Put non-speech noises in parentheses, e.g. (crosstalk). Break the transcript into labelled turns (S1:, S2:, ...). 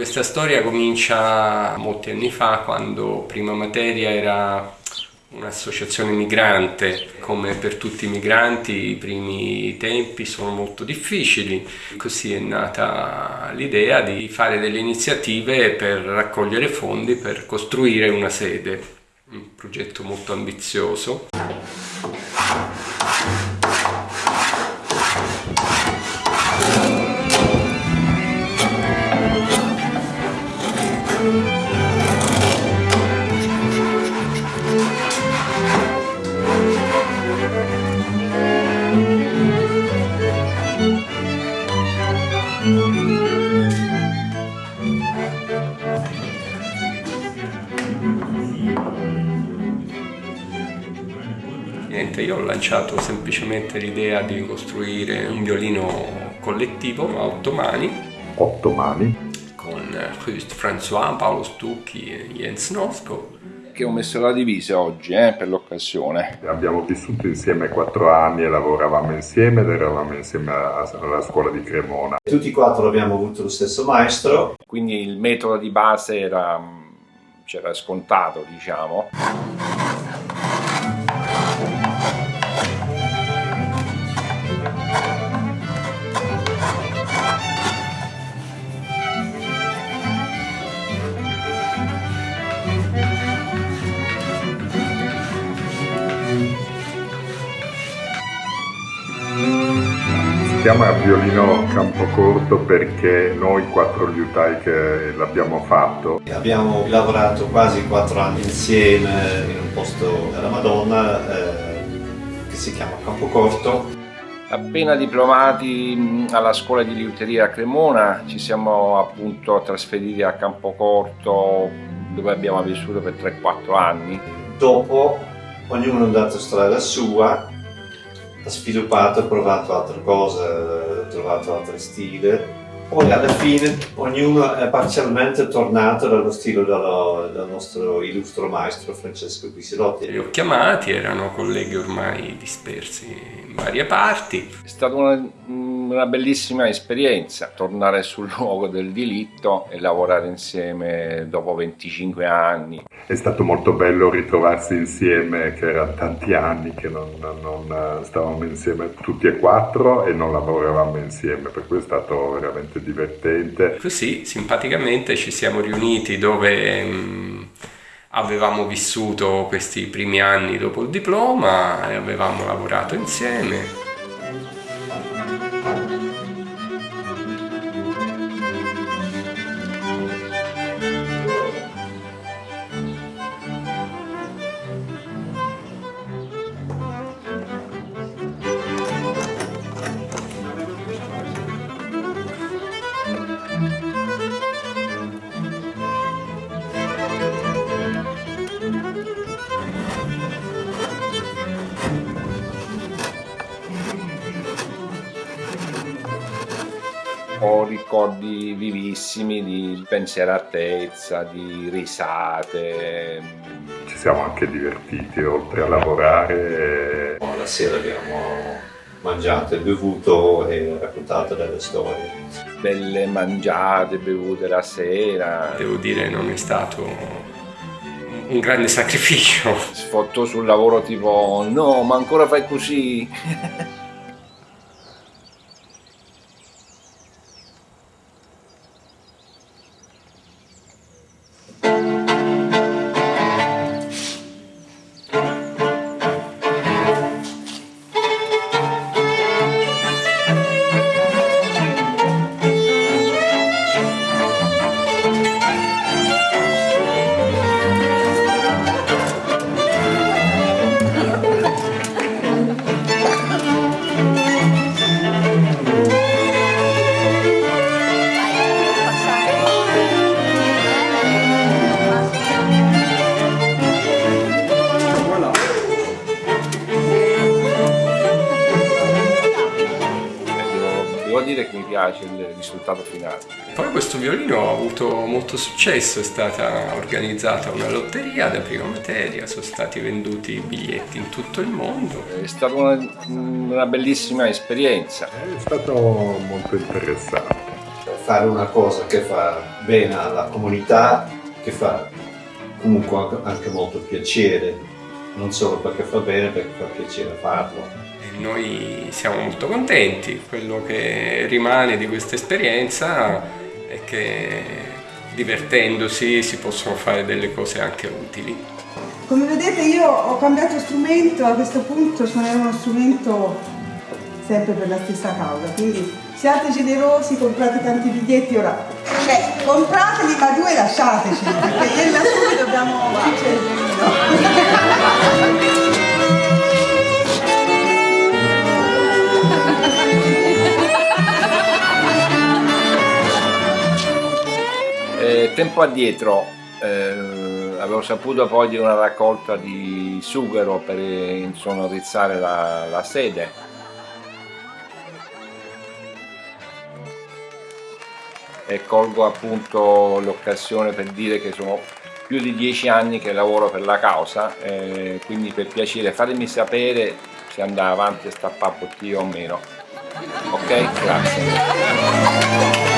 S1: Questa storia comincia molti anni fa quando prima materia era un'associazione migrante. Come per tutti i migranti i primi tempi sono molto difficili, così è nata l'idea di fare delle iniziative per raccogliere fondi per costruire una sede, un progetto molto ambizioso. Niente, io ho lanciato semplicemente l'idea di costruire un violino collettivo a otto mani.
S2: Otto mani?
S1: Con Just François, Paolo Stucchi e Jens Nosco.
S3: Che ho messo la divisa oggi eh, per l'occasione.
S2: Abbiamo vissuto insieme quattro anni e lavoravamo insieme ed eravamo insieme alla scuola di Cremona.
S4: Tutti e quattro abbiamo avuto lo stesso maestro.
S3: Quindi il metodo di base era, c'era scontato, diciamo.
S2: Chiama violino campocorto perché noi quattro liutai che l'abbiamo fatto.
S4: Abbiamo lavorato quasi quattro anni insieme in un posto della Madonna eh, che si chiama Campocorto.
S3: Appena diplomati alla scuola di liuteria a Cremona ci siamo appunto trasferiti a Campocorto dove abbiamo vissuto per 3-4 anni.
S4: Dopo ognuno è andato strada sua sviluppato, ha provato altre cose, ha trovato altri stili. Poi alla fine ognuno è parzialmente tornato dallo stile dello, del nostro illustro maestro Francesco Guisilotti.
S1: Li ho chiamati, erano colleghi ormai dispersi in varie parti.
S3: È stata una, una bellissima esperienza tornare sul luogo del delitto e lavorare insieme dopo 25 anni.
S2: È stato molto bello ritrovarsi insieme, che erano tanti anni che non, non stavamo insieme tutti e quattro e non lavoravamo insieme, per cui è stato veramente divertente.
S1: Così simpaticamente ci siamo riuniti dove mh, avevamo vissuto questi primi anni dopo il diploma e avevamo lavorato insieme.
S3: Ho ricordi vivissimi di pensieratezza, di risate.
S2: Ci siamo anche divertiti oltre a lavorare.
S4: La sera abbiamo mangiato e bevuto e raccontato delle storie.
S3: Belle mangiate, bevute la sera.
S1: Devo dire non è stato un grande sacrificio.
S3: Sfotto sul lavoro tipo no ma ancora fai così? (laughs) devo dire che mi piace il risultato finale.
S1: Poi questo violino ha avuto molto successo, è stata organizzata una lotteria da prima materia, sono stati venduti biglietti in tutto il mondo.
S3: È stata una, una bellissima esperienza.
S2: È stato molto interessante.
S4: fare una cosa che fa bene alla comunità, che fa comunque anche molto piacere, non solo perché fa bene, perché fa piacere farlo.
S1: E noi siamo molto contenti, quello che rimane di questa esperienza è che divertendosi si possono fare delle cose anche utili.
S5: Come vedete io ho cambiato strumento, a questo punto suonerò uno strumento sempre per la stessa causa, quindi siate generosi, comprate tanti biglietti, ora, cioè comprateli ma due lasciateci, perché io lassù dobbiamo vincere
S3: Eh, tempo addietro eh, avevo saputo poi di una raccolta di sughero per insonorizzare la, la sede e colgo appunto l'occasione per dire che sono più di dieci anni che lavoro per la causa eh, quindi per piacere fatemi sapere se andrà avanti a stappare bottiglia o meno ok? grazie